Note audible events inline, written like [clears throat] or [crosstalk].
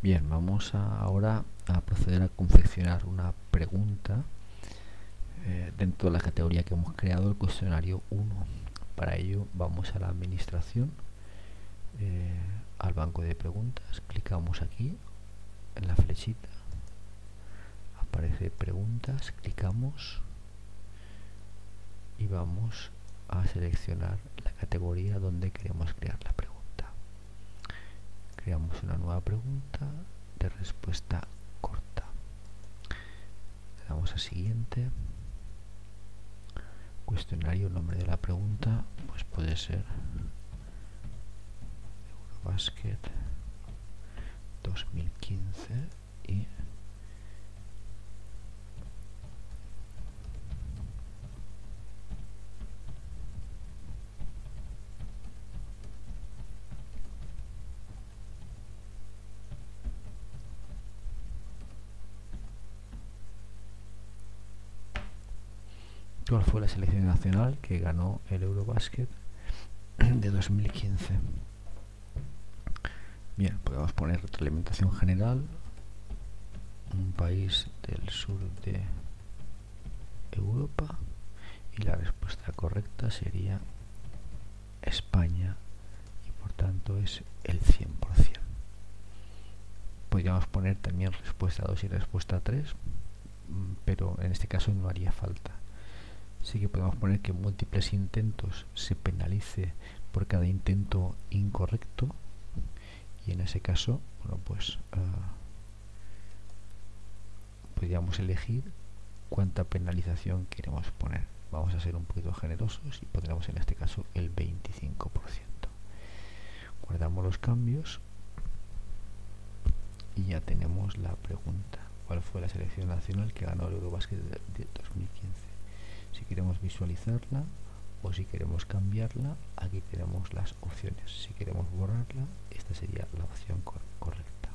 Bien, vamos ahora a proceder a confeccionar una pregunta eh, dentro de la categoría que hemos creado, el cuestionario 1. Para ello vamos a la administración, eh, al banco de preguntas, clicamos aquí en la flechita, aparece preguntas, clicamos y vamos a seleccionar la categoría donde queremos crear la. Creamos una nueva pregunta de respuesta corta. Le damos a siguiente. Cuestionario, nombre de la pregunta, pues puede ser Eurobasket 2015 y cuál fue la selección nacional que ganó el Eurobasket [clears throat] de 2015. Bien, podemos poner retroalimentación general, un país del sur de Europa y la respuesta correcta sería España y por tanto es el 100%. Podríamos poner también respuesta 2 y respuesta 3, mm, pero en este caso no haría falta sí que podemos poner que múltiples intentos se penalice por cada intento incorrecto. Y en ese caso bueno pues uh, podríamos elegir cuánta penalización queremos poner. Vamos a ser un poquito generosos y pondremos en este caso el 25% guardamos los cambios y ya tenemos la pregunta. ¿cuál fue la selección nacional que ganó el Eurobasket de 2015? Si queremos visualizarla o si queremos cambiarla aquí tenemos las opciones. Si queremos borrarla esta sería la opción correcta